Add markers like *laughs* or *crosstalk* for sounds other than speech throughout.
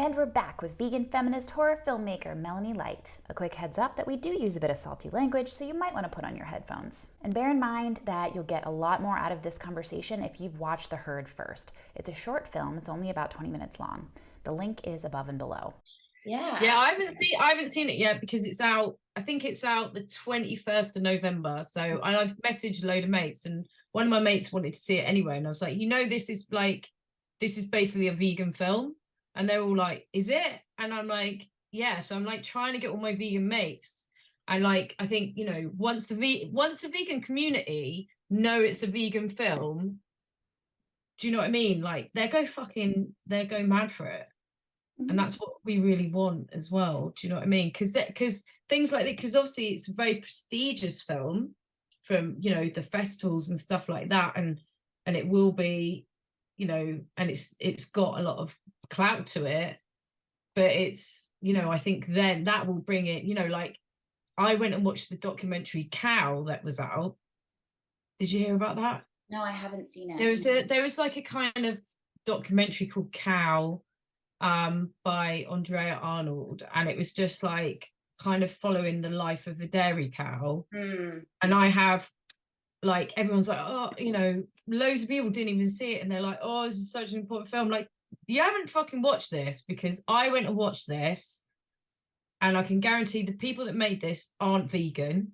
And we're back with vegan feminist horror filmmaker Melanie Light. A quick heads up that we do use a bit of salty language, so you might want to put on your headphones. And bear in mind that you'll get a lot more out of this conversation if you've watched The Herd first. It's a short film, it's only about 20 minutes long. The link is above and below. Yeah. Yeah, I haven't seen I haven't seen it yet because it's out. I think it's out the 21st of November. So and I've messaged a load of mates and one of my mates wanted to see it anyway. And I was like, you know, this is like this is basically a vegan film. And they're all like, is it? And I'm like, yeah. So I'm like trying to get all my vegan mates. And like, I think, you know, once the ve- once the vegan community know it's a vegan film, do you know what I mean? Like they go fucking, they go mad for it. And mm-hmm. that's what we really want as well. Do you know what I mean? Because that because things like that, because obviously it's a very prestigious film from you know the festivals and stuff like that, and and it will be, you know, and it's it's got a lot of clout to it but it's you know i think then that will bring it you know like i went and watched the documentary cow that was out did you hear about that No, I haven't seen it. there was a there was like a kind of documentary called cow um by andrea arnold and it was just like kind of following the life of a dairy cow Hmm. and I have like everyone's like, oh, you know, loads of people didn't even see it, and they're like, oh, this is such an important film. Like, you haven't fucking watched this because I went and watched this, and I can guarantee the people that made this aren't vegan,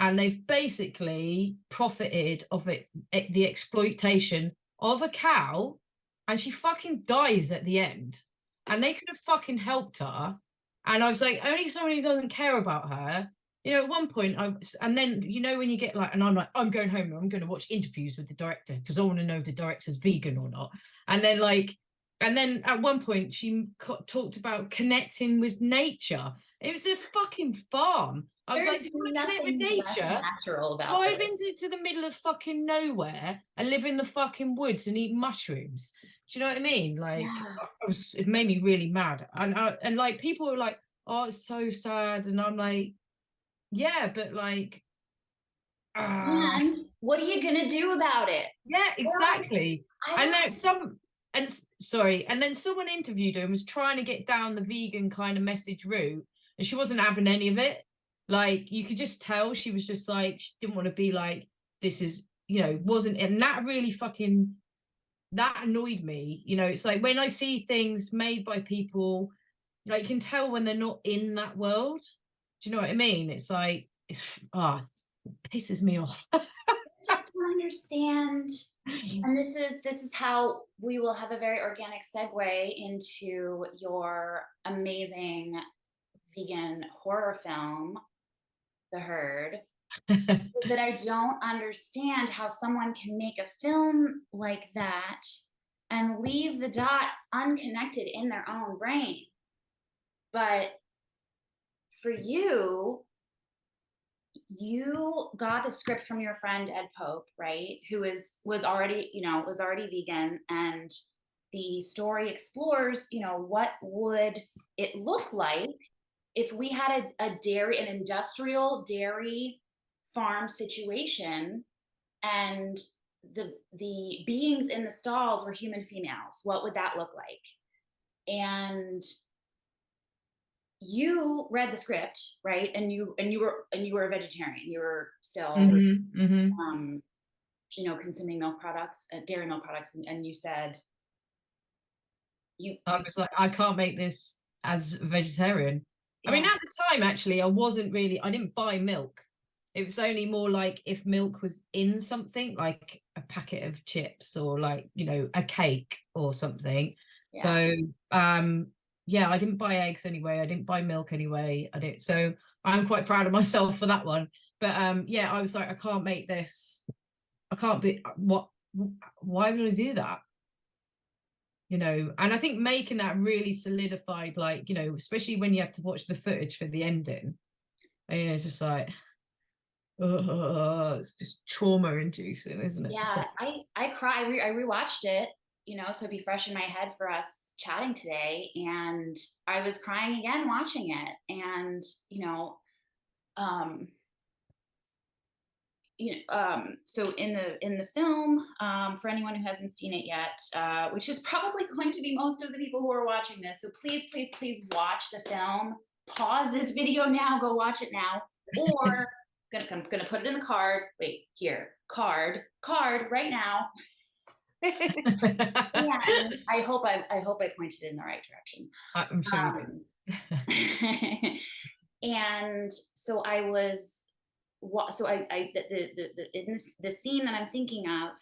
and they've basically profited of it, it the exploitation of a cow, and she fucking dies at the end, and they could have fucking helped her. And I was like, only someone who doesn't care about her you know, at one point, I was, and then you know when you get like, and I'm like, I'm going home. I'm going to watch interviews with the director because I want to know if the director's vegan or not. And then like, and then at one point she talked about connecting with nature. It was a fucking farm. I was There's like, if you want to connect with nature, natural about drive this. into the middle of fucking nowhere and live in the fucking woods and eat mushrooms. Do you know what I mean? Like, Yeah. I was, it made me really mad. And I, and like people were like, oh, it's so sad, and I'm like, yeah, but like, ah, And what are you gonna do about it? yeah, exactly. I And then some, and sorry, and then someone interviewed her and was trying to get down the vegan kind of message route, and she wasn't having any of it. Like you could just tell she was just like she didn't want to be like this is you know wasn't and that really fucking that annoyed me. You know, it's like when I see things made by people, like you can tell when they're not in that world. Do you know what I mean? It's like it's ah it pisses me off. I *laughs* just don't understand and this is this is how we will have a very organic segue into your amazing vegan horror film the herd *laughs* that i don't understand how someone can make a film like that and leave the dots unconnected in their own brain but for you you got the script from your friend Ed Pope, right? Who is was already, you know, was already vegan and the story explores, you know, what would it look like if we had a, a dairy, an industrial dairy farm situation and the the beings in the stalls were human females. What would that look like? And you read the script right and you and you were and you were a vegetarian you were still Mhm, mhm. um you know consuming milk products uh, dairy milk products and, and you said you I was like, I can't make this as a vegetarian. I mean, at the time, actually, I wasn't really, I didn't buy milk. It was only more like if milk was in something, like a packet of chips or like, you know, a cake or something. Yeah. So, um, yeah, I didn't buy eggs anyway. I didn't buy milk anyway. I didn't. So I'm quite proud of myself for that one. But um, yeah, I was like, I can't make this. I can't be. What? Why would I do that? you know and i think making that really solidified like you know especially when you have to watch the footage for the ending and you know just like uh, it's just trauma inducing isn't it yeah So- i i cry I, re- I rewatched it you know so be fresh in my head for us chatting today and i was crying again watching it and you know um you know, um, so in the in the film, um, for anyone who hasn't seen it yet, uh, which is probably going to be most of the people who are watching this, so please, please, please watch the film. Pause this video now. Go watch it now, or *laughs* gonna I'm gonna put it in the card. Wait, here, card, card, right now. *laughs* and I hope I I hope I pointed in the right direction. I'm sure Um, *laughs* and so I was, wa- so I, I the, the, the, the in this the scene that I'm thinking of,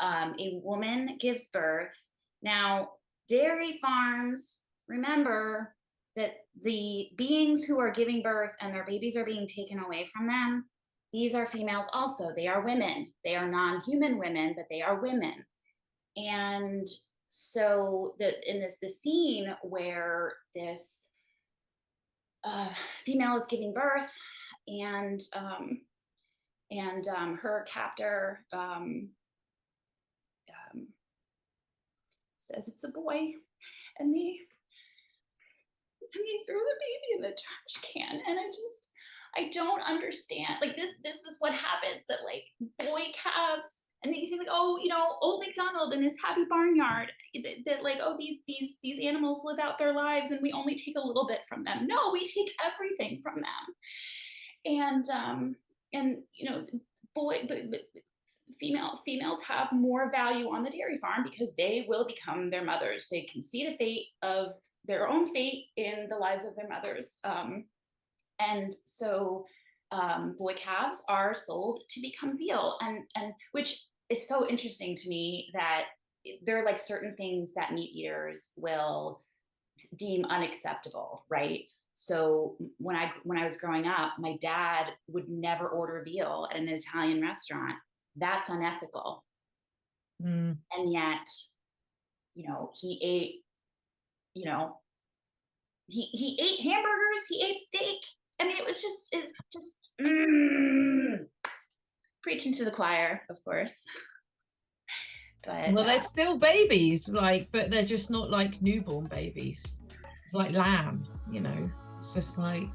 um, a woman gives birth. Now, dairy farms, remember that the beings who are giving birth and their babies are being taken away from them. These are females also. They are women. They are non-human women, but they are women. And so the in this the scene where this uh, female is giving birth and um, and um, her captor um, um, says it's a boy and they and they threw the baby in the trash can. And i just i don't understand like this this is what happens that like boy calves and then you think like oh you know old mcdonald and his happy barnyard that, that like oh these these these animals live out their lives and we only take a little bit from them. No we take everything from them. And um and you know boy but, but female females have more value on the dairy farm because they will become their mothers. They can see the fate of their own fate in the lives of their mothers. Um and so um, boy calves are sold to become veal and and which is so interesting to me that there are like certain things that meat eaters will deem unacceptable right? So when i when i was growing up my dad would never order veal at an italian restaurant. That's unethical. Mm. and yet you know he ate you know he he ate hamburgers he ate steak. I mean it was just it just mm, preaching to the choir of course. *laughs* But well uh, they're still babies like but they're just not like newborn babies. It's like lamb you know? It's just like